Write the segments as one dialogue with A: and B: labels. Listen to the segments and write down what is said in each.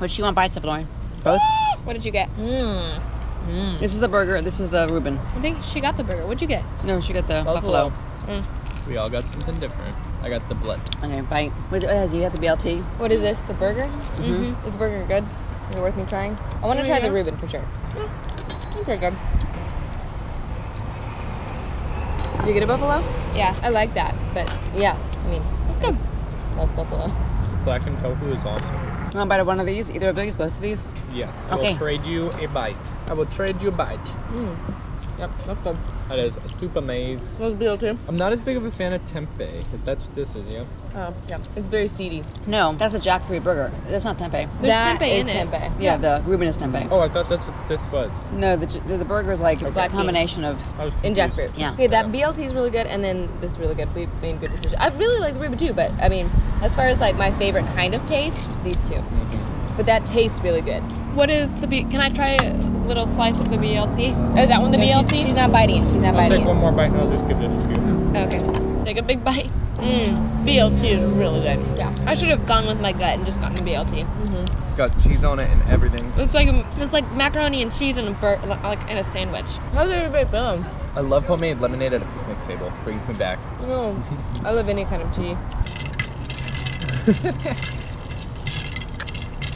A: What you want bites of, Lauren? Both?
B: What did you get?
C: Mmm.
A: This is the burger. This is the Reuben.
B: I think she got the burger. What'd you get?
A: No, she got the
C: Buffalo.
A: buffalo.
D: We all got something different. I got the blood.
A: Okay, bite. What, uh, you got the BLT?
C: What is this? The burger? Mm-hmm. Is the burger good? Is it worth me trying? I want to try the Reuben for sure. It's pretty good. Did you get a buffalo?
B: Yeah.
C: I like that, but yeah, I mean,
B: It's good.
C: love buffalo.
D: Blackened tofu is awesome.
A: You want bite of one of these? Either of these? Both of these?
D: Yes. I
A: Okay.
D: will trade you a bite. I will trade you a bite.
C: Mm. Yep, that's good.
D: That is a super maze.
C: What's BLT?
D: I'm not as big of a fan of tempeh. If that's what this is, yeah.
C: Oh, yeah. It's very seedy.
A: No, that's a jackfruit burger. That's not tempeh.
B: There's
C: That
B: tempeh
C: is
B: in it.
C: tempeh.
A: Yeah, the Reuben is tempeh.
D: Oh, I thought that's what this was.
A: No, the, the, the burger is like a combination of.
D: I
C: In jackfruit.
A: Yeah.
C: Okay, that BLT is really good, and then this is really good. We made good decisions. I really like the Reuben too, but I mean, as far as like my favorite kind of taste, these two.
D: Mhm.
C: But that tastes really good.
B: What is the B? Can I try a little slice of the BLT? Oh, is that one the
C: No,
B: BLT?
C: She's, not biting it. She's not
D: I'll
C: biting
D: take
C: it.
D: one more bite and I'll just give this to you.
B: Okay. Take a big bite. Mmm. BLT is really good.
C: Yeah.
B: I should have gone with my gut and just gotten the BLT. Mm -hmm.
D: Got cheese on it and everything.
B: It's like it's like macaroni and cheese in a bur- like in a sandwich.
C: How's everybody feeling?
D: I love homemade lemonade at a picnic table. Brings me back.
C: No, I love any kind of tea.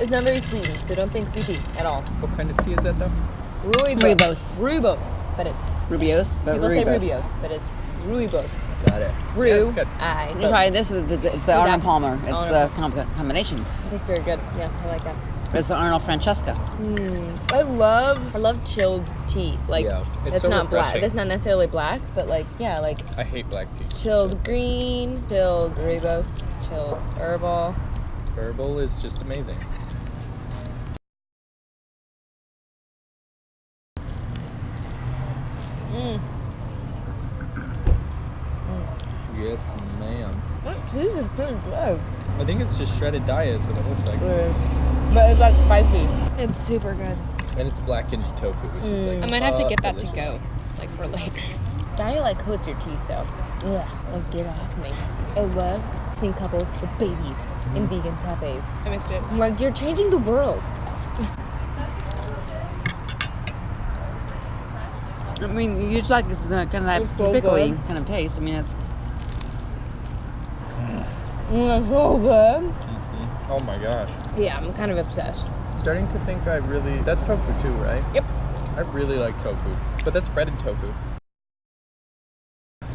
C: it's not very sweet, so don't think sweet tea at all.
D: What kind of tea is that though?
C: Rooibos.
A: Rooibos.
C: Rooibos, but it's
A: Rubios, but
C: people
A: Rooibos.
C: say Rubios, but it's Rooibos.
D: Got it.
C: Rue.
D: Yeah, it's good.
C: I.
A: You try this with it's, it's the
C: that-
A: Arnold Palmer. It's
C: Arnold.
A: the com- combination.
C: It tastes very good. Yeah, I like that.
A: It's the Arnold Francesca. Hmm.
C: I love I love chilled tea. Like
D: Yeah, it's
C: that's
D: so
C: not black.
D: refreshing.
C: That's not necessarily black, but like yeah, like
D: I hate black tea.
C: chilled green, chilled rooibos, chilled herbal.
D: Herbal is just amazing.
C: Mm.
D: Yes, ma'am.
C: That cheese is pretty good.
D: I think it's just shredded Daiya is what it looks like.
C: But it's like spicy.
B: It's super good.
D: And it's blackened tofu, which is like
B: I might have to get that to go, like for later.
C: Daiya like coats your teeth though. Ugh, like get off me. I love seeing couples with babies in vegan cafes.
B: I missed it.
C: Like, you're changing the world.
A: I mean, you just like this is a kind of that
C: It's so
A: pickly
C: good.
A: kind of taste. I mean, it's
C: Mm, so good.
D: Oh my gosh.
C: Yeah, I'm kind of obsessed.
D: Starting to think I really. That's tofu too, right?
C: Yep.
D: I really like tofu, but that's breaded tofu.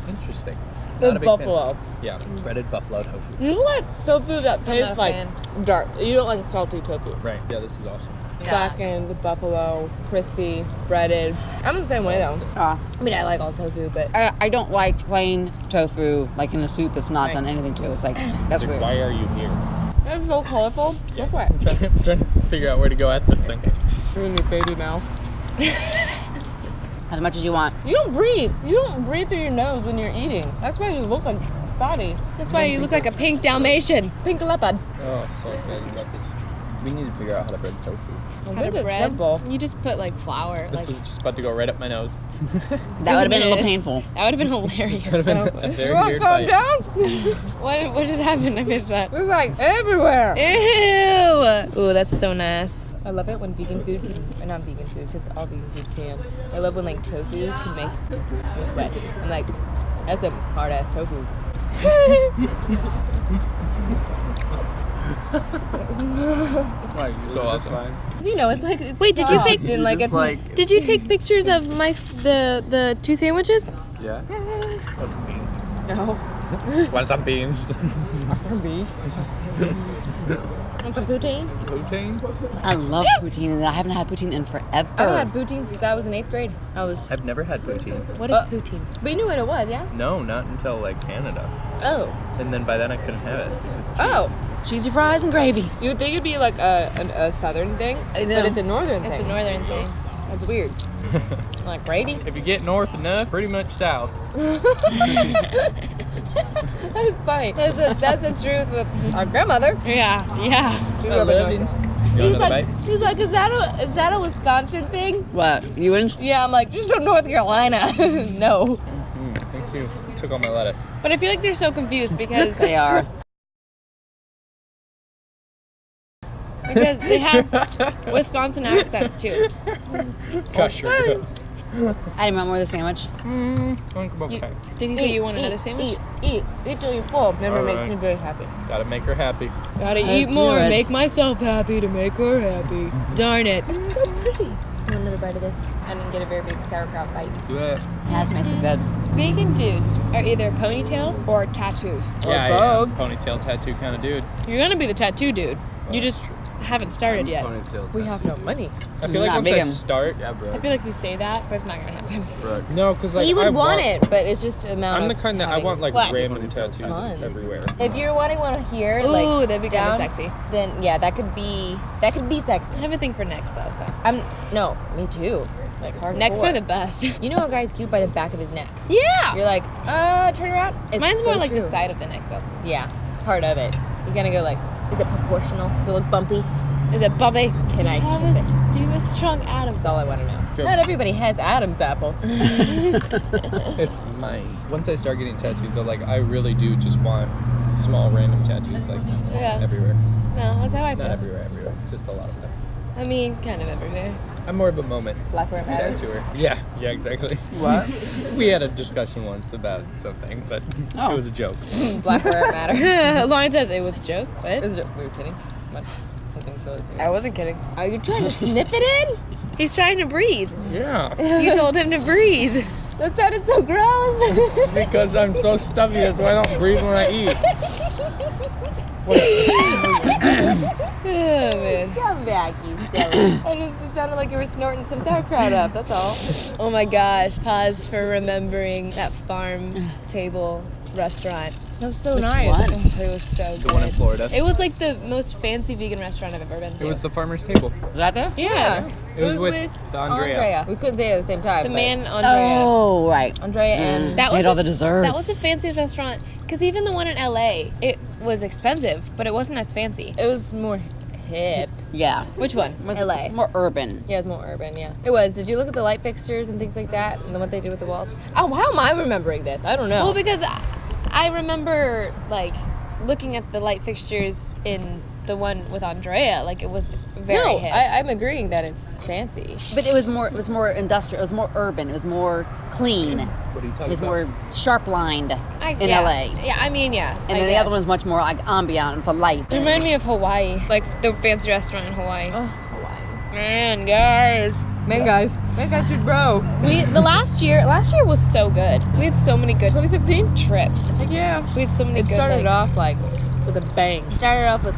D: Interesting.
C: The
D: Not a big fan.
C: buffalo.
D: Yeah, breaded buffalo tofu.
C: You like tofu that tastes like
B: fan.
C: dark. You don't like salty tofu.
D: Right. Yeah, this is awesome.
C: Blackened, buffalo, crispy, breaded. I'm the same way though.
A: uh,
C: I mean, I like all tofu, but
A: I, I don't like plain tofu like in a soup that's not
C: Right.
A: done anything to. It. It's like that's
D: Like,
A: weird.
D: why are you here?
C: it's so colorful. Guess what?
D: I'm trying, I'm trying to figure out where to go at this thing.
C: You're in your baby mouth.
A: As much as you want.
C: You don't breathe. You don't breathe through your nose when you're eating. That's why you look like spotty.
B: That's why you look like a pink Dalmatian.
C: Pink leopard.
D: Oh, I'm so excited about this. We need to figure out how to bread tofu.
C: I
B: How
C: think
B: to
C: it's
B: bread.
C: simple.
B: You just put like flour.
D: This
B: like,
D: was just about to go right up my nose.
A: That would have been a little painful.
B: That would have been hilarious
D: been
B: though.
C: You want to
D: weird
C: calm
D: bite.
C: down?
B: what what just happened? I missed that.
C: It's like everywhere.
B: Ew. Ooh, that's so nice.
C: I love it when vegan food can, not vegan food, because all vegan food can. I love when like tofu can make me sweat. I'm like, that's a hard ass tofu.
D: Wow,
E: So awesome.
C: You know, it's like it's
B: Wait, did you
C: soft
B: pick-
C: and like it's
E: like
B: Did you take pictures of my f- the the two sandwiches?
E: yeah.
C: no
D: Want some beans?
C: beef.
B: Want some poutine?
D: Poutine?
A: I love poutine, and I haven't had poutine in forever.
C: I haven't had poutine since I was in eighth grade. I was,
D: I've never had poutine.
B: What is
C: Uh,
B: poutine?
C: but you knew what it was, yeah?
D: No, not until like Canada.
C: Oh,
D: And then by then I couldn't have it. It's cheese.
C: oh.
A: Cheesy fries and gravy.
C: You would think it'd be like a, a, a southern thing,
A: I know.
C: but it's a northern
B: It's
C: thing.
B: It's a northern thing.
C: That's weird. like gravy.
D: If you get north enough, pretty much south.
C: That's funny. That's the, that's the truth with our grandmother.
B: Yeah, yeah.
C: She
D: I
C: grew up in
D: love
C: He was like,
D: bite?
C: he was like, is that a is that a Wisconsin thing?
A: What? You in?
C: Yeah, I'm like, just from North Carolina. no.
D: Mm, thank you. Took all my lettuce.
B: But I feel like they're so confused because
A: They are.
B: Because they have Wisconsin accents too.
D: Gosh, sure does.
A: I didn't want more of the sandwich.
D: Mm, think
B: You,
D: okay.
B: did you say you want another sandwich?
C: Eat, eat, eat till you're full. Never makes
D: Alright.
C: me very happy.
D: Gotta make her happy.
B: Gotta
A: I
B: eat more,
A: it.
B: make myself happy to make her happy. Darn it.
C: It's so pretty. Want another bite of this? I didn't get a very big sauerkraut bite.
D: Do it.
A: Yeah, this makes it good.
B: Vegan dudes are either ponytail or tattoos.
C: Or
D: yeah, yeah.
C: both.
D: Ponytail tattoo kind of dude.
B: You're gonna be the tattoo dude. You just haven't started yet.
C: We have no money.
D: I feel like
A: Not
D: once I
A: vegan.
D: start,
E: Yeah, bro.
B: I feel like you say that, but it's not gonna happen.
E: Bro.
D: no, because like
C: you would
D: I
C: want, it, but it's just amount
D: I'm the kind that I want like
B: What?
D: random tattoos
C: Tons.
D: everywhere.
C: If you're wanting one here,
B: Ooh,
C: like
B: that'd be kind of sexy.
C: then yeah, that could be that could be sexy.
B: I have a thing for necks though, so
C: I'm no, me too. Like hardcore.
B: necks are the best.
C: You know a guy's cute by the back of his neck.
B: yeah.
C: You're like, uh, turn around. It's
B: Mine's
C: so
B: more like the side of the neck though.
C: Yeah, part of it. You gotta go like, is it proportional? Does it look bumpy?
B: Is it bumpy?
C: Can I
B: have
C: kiss
B: a,
C: it?
B: Do you have a strong Adam's?
C: That's all I want to know.
D: Joke.
C: Not everybody has Adam's apple.
D: It's mine. Once I start getting tattoos, I like I really do just want small random tattoos like
B: Yeah.
D: everywhere.
B: No, that's how I feel.
D: Not everywhere, everywhere. Just a lot of them.
B: I mean, kind of everywhere.
D: I'm more of a moment
C: Black where it matters.
D: tattooer. Yeah, yeah, exactly.
A: What?
D: We had a discussion once about something, but
A: Oh.
D: it was a joke.
C: Black where it matters.
B: Lauren says it was a joke,
C: It was a- we were kidding. What? Something totally serious.
B: I wasn't kidding.
C: Are you trying to snip it in?
B: He's trying to breathe.
D: Yeah.
B: You told him to breathe.
C: That sounded so gross.
D: because I'm so stuffy, that's why I don't breathe when I eat.
B: Oh man.
C: Come back, you silly. I just it sounded like you were snorting some sauerkraut up. That's all.
B: Oh my gosh. Pause for remembering that farm table restaurant.
C: That was so
A: Which
C: nice.
A: one?
B: Oh, it was so good.
D: The one in Florida.
B: It was like the most fancy vegan restaurant I've ever been to.
D: It was the farmer's table.
A: Was that there?
B: yes.
D: It was with Andrea.
C: We couldn't say it at the same time.
B: The
C: but
B: man Andrea.
A: Oh, right. Mm.
C: Andrea and
B: That
A: They
B: was
A: had all
B: the-
A: the desserts.
B: That was the fanciest restaurant. Because even the one in LA, it was expensive, but it wasn't as fancy.
C: it was more hip.
A: Yeah.
B: Which one?
A: Was
C: LA.
A: More urban.
C: Yeah, it was more urban. Yeah, it was. Did you look at the light fixtures and things like that, and what they did with the walls? Oh, how am I remembering this? I don't know.
B: Well, because I, remember like looking at the light fixtures in the one with Andrea. Like it was very
C: no,
B: hip.
C: I, I'm agreeing that it's fancy.
A: But it was more. It was more industrial. It was more urban. It was more clean. It
D: What are you talking
A: was
D: about?
A: more sharp lined
B: I-
A: in
B: yeah.
A: LA.
B: Yeah, I mean, yeah.
A: And
B: I
A: then the other
B: guess.
A: one was much more like ambient with the light.
B: It reminded me of Hawaii, like the fancy restaurant in Hawaii.
C: Oh, Hawaii.
B: Man, guys,
C: Man, guys, man, guys should grow.
B: we the last year, last year was so good. We had so many good
C: 2016.
B: trips.
C: Heck yeah.
B: We had so many
C: It
B: good.
C: started
B: like,
C: off like with a bang. Started off with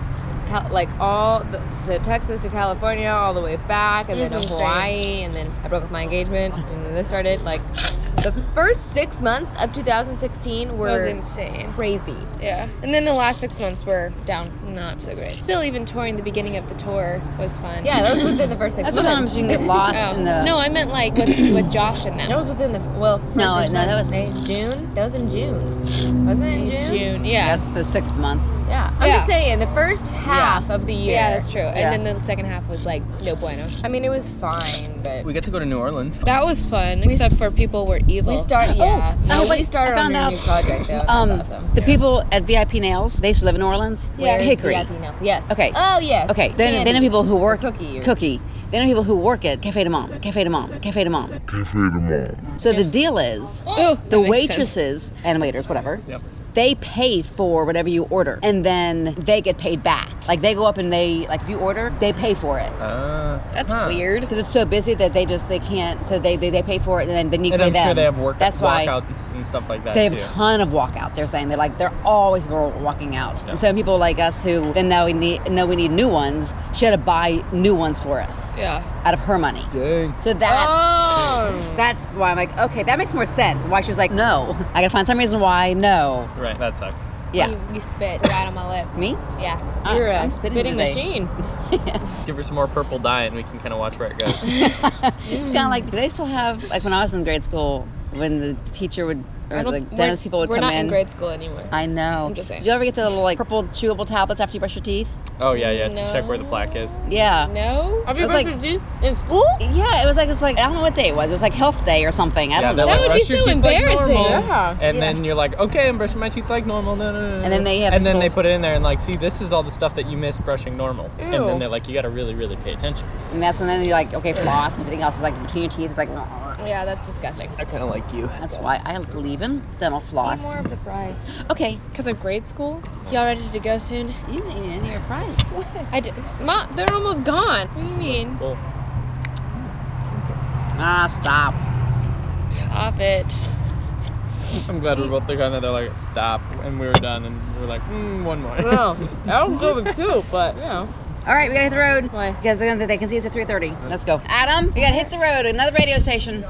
C: like all the, to Texas to California, all the way back, and then to. Hawaii, and then I broke up my engagement, and then this started like the first six months of 2016
B: It was
C: were
B: insane.
C: crazy.
B: Yeah. And then the last six months were down, not so great. Still, even touring the beginning of the tour was fun.
C: Yeah, that was within the first six
A: That's
C: months.
A: sometimes you can get lost
B: Oh.
A: in the.
B: No, I meant like with, with Josh and them.
C: That was within the well. first
A: No, no, that was-
C: May- June. That was in June, wasn't it? In June.
B: June. Yeah.
A: That's the sixth month.
C: Yeah, I'm
B: Yeah.
C: just saying the first half of the year.
B: yeah, that's true.
A: Yeah.
B: And then the second half was like no bueno.
C: I mean, it was fine, but
D: We get to go to New Orleans.
B: That was fun, except for people were evil.
C: we started. Yeah,
A: Oh,
C: no,
A: oh,
C: we
A: wait,
C: started
A: I
C: on
A: found
C: a
A: out.
C: new project. Though.
A: Um,
C: awesome.
A: the people at VIP Nails, they used to live in New Orleans.
B: Yeah.
C: Where's
A: Hickory.
C: VIP Nails? Yes.
A: Okay.
C: Oh yes.
A: Okay, then, then the people who work
C: Cookie or-
A: Cookie. Then the people who work at Cafe du Monde, Cafe du Monde, Cafe du Monde.
F: Cafe du Monde.
A: So the deal is,
B: Oh,
A: the
B: that makes sense.
A: waitresses and waiters, whatever,
D: Yep.
A: They pay for whatever you order, and then they get paid back. Like they go up and they like if you order, they pay for it
D: Uh,
B: That's
D: huh.
B: weird.
A: because it's so busy that they just they can't. So they they, they pay for it, and then then you
D: And
A: pay
D: I'm
A: them.
D: sure they have work
A: That's why.
D: walkouts and stuff like that
A: They have
D: too.
A: a ton of walkouts. They're saying they're like they're always walking out.
D: Yeah.
A: And so people like us who then now we need know we need new ones. She had to buy new ones for us
B: Yeah.
A: out of her money.
D: Dang.
A: So that's
C: Oh.
A: that's why I'm like, okay, that makes more sense. Why she was like, no, I gotta find some reason why. No,
D: Right, that sucks.
A: yeah,
B: You, you spit right on my lip.
A: me.
B: Yeah.
C: Ah, You're a
A: I'm spitting
C: spitting,
A: today.
C: machine.
D: Give her some more purple dye and we can kind of watch where it goes.
A: It's kind of like, do they still have like when I was in grade school when the teacher would or
B: I don't-
A: the
B: we're-
A: dentist people would
B: We're
A: come
B: not
A: in.
B: in grade school anymore.
A: I know.
B: I'm just saying.
A: Do you ever get the little like purple chewable tablets after you brush your teeth?
D: Oh yeah, yeah. To check where the plaque is.
A: Yeah.
B: no.
C: Have you
A: It's
C: brushed
A: like-
C: your teeth in school?
A: Yeah, it was like it's like I don't know what day it was. It was like health day or something. I
D: Yeah,
A: don't
D: they're
A: know.
B: That
D: like,
B: would be
D: "Brush your
B: so
D: teeth like
B: embarrassing.
D: normal."
C: Yeah.
D: And
A: Yeah.
D: then you're like, okay, I'm brushing my teeth like normal. No, no, no, no.
A: And then they have
D: and
A: this
D: then they
A: little-
D: put it in there and like, see, this is all the stuff that you miss brushing normal. And
C: Ew.
D: then they're like, you gotta really, really pay attention.
A: and that's when then you're like, okay, floss and everything else is like between your teeth. It's like,
B: Yeah, that's disgusting.
D: I kind of like you.
A: that's why I believe in dental floss.
B: Eat more of the fry.
A: Okay,
B: Because of grade school? Y'all ready to go soon?
A: you can eat any of your fries.
B: I did. Mom, they're almost gone. What do you mean?
D: Cool.
A: Ah, stop.
B: Stop it.
D: I'm glad we're both the kind of they're like, stop, and we were done, and we are like, mm, one more.
C: No, that was good with two, but you know.
A: All right, we gotta hit the road.
C: Why?
A: Because they're they can see us at 3:30. Let's go. Adam, we gotta hit the road. Another radio station.